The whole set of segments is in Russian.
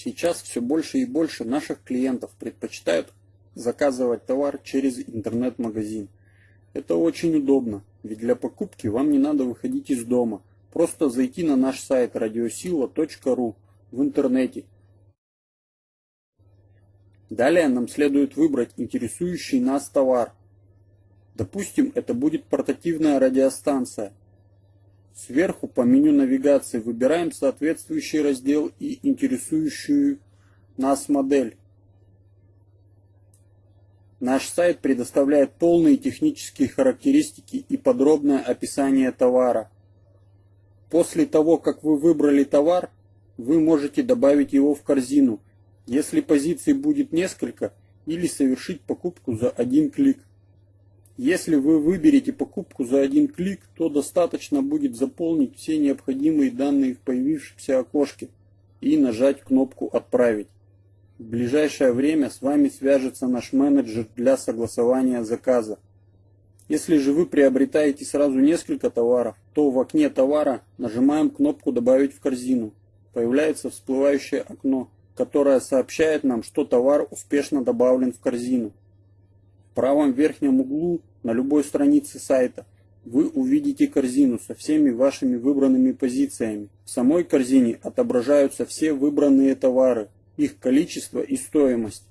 Сейчас все больше и больше наших клиентов предпочитают заказывать товар через интернет-магазин. Это очень удобно, ведь для покупки вам не надо выходить из дома. Просто зайти на наш сайт radiosila.ru в интернете. Далее нам следует выбрать интересующий нас товар. Допустим, это будет портативная радиостанция. Сверху по меню навигации выбираем соответствующий раздел и интересующую нас модель. Наш сайт предоставляет полные технические характеристики и подробное описание товара. После того, как вы выбрали товар, вы можете добавить его в корзину, если позиций будет несколько, или совершить покупку за один клик. Если вы выберете покупку за один клик, то достаточно будет заполнить все необходимые данные в появившемся окошке и нажать кнопку «Отправить». В ближайшее время с вами свяжется наш менеджер для согласования заказа. Если же вы приобретаете сразу несколько товаров, то в окне товара нажимаем кнопку «Добавить в корзину». Появляется всплывающее окно, которое сообщает нам, что товар успешно добавлен в корзину правом верхнем углу на любой странице сайта вы увидите корзину со всеми вашими выбранными позициями. В самой корзине отображаются все выбранные товары, их количество и стоимость.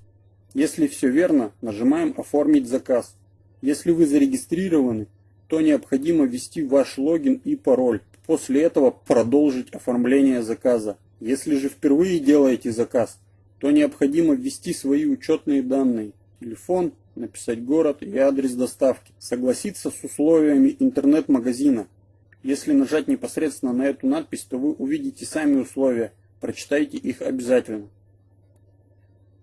Если все верно, нажимаем «Оформить заказ». Если вы зарегистрированы, то необходимо ввести ваш логин и пароль. После этого продолжить оформление заказа. Если же впервые делаете заказ, то необходимо ввести свои учетные данные. Телефон, написать город и адрес доставки, согласиться с условиями интернет-магазина. Если нажать непосредственно на эту надпись, то вы увидите сами условия, прочитайте их обязательно.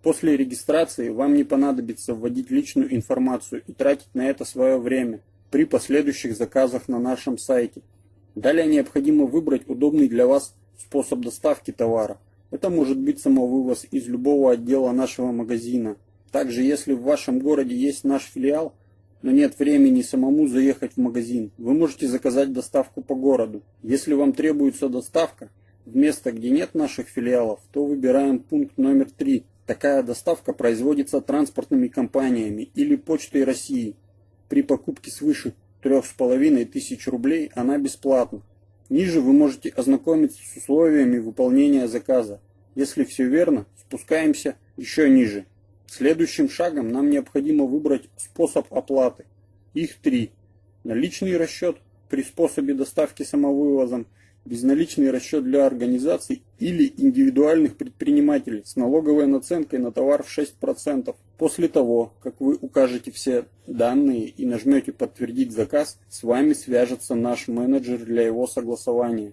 После регистрации вам не понадобится вводить личную информацию и тратить на это свое время при последующих заказах на нашем сайте. Далее необходимо выбрать удобный для вас способ доставки товара. Это может быть самовывоз из любого отдела нашего магазина, также, если в вашем городе есть наш филиал, но нет времени самому заехать в магазин, вы можете заказать доставку по городу. Если вам требуется доставка в место, где нет наших филиалов, то выбираем пункт номер 3. Такая доставка производится транспортными компаниями или почтой России. При покупке свыше 3500 рублей она бесплатна. Ниже вы можете ознакомиться с условиями выполнения заказа. Если все верно, спускаемся еще ниже. Следующим шагом нам необходимо выбрать способ оплаты. Их три. Наличный расчет при способе доставки самовывозом, безналичный расчет для организаций или индивидуальных предпринимателей с налоговой наценкой на товар в 6%. После того, как вы укажете все данные и нажмете «Подтвердить заказ», с вами свяжется наш менеджер для его согласования.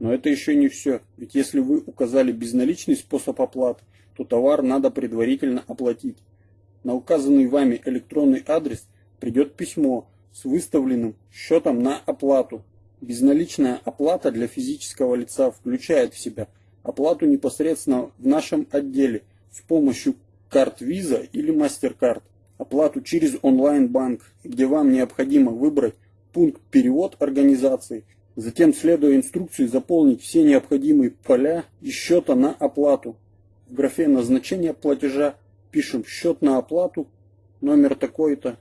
Но это еще не все, ведь если вы указали безналичный способ оплаты, то товар надо предварительно оплатить. На указанный вами электронный адрес придет письмо с выставленным счетом на оплату. Безналичная оплата для физического лица включает в себя оплату непосредственно в нашем отделе с помощью карт Visa или MasterCard, оплату через онлайн-банк, где вам необходимо выбрать пункт «Перевод организации», затем, следуя инструкции, заполнить все необходимые поля и счета на оплату. В графе назначения платежа пишем счет на оплату, номер такой-то,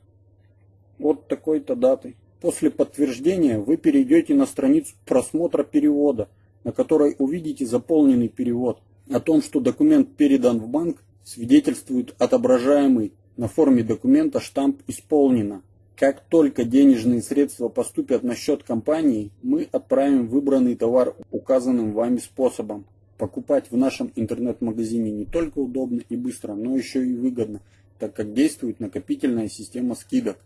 от такой-то даты. После подтверждения вы перейдете на страницу просмотра перевода, на которой увидите заполненный перевод. О том, что документ передан в банк, свидетельствует отображаемый на форме документа штамп «Исполнено». Как только денежные средства поступят на счет компании, мы отправим выбранный товар указанным вами способом. Покупать в нашем интернет-магазине не только удобно и быстро, но еще и выгодно, так как действует накопительная система скидок.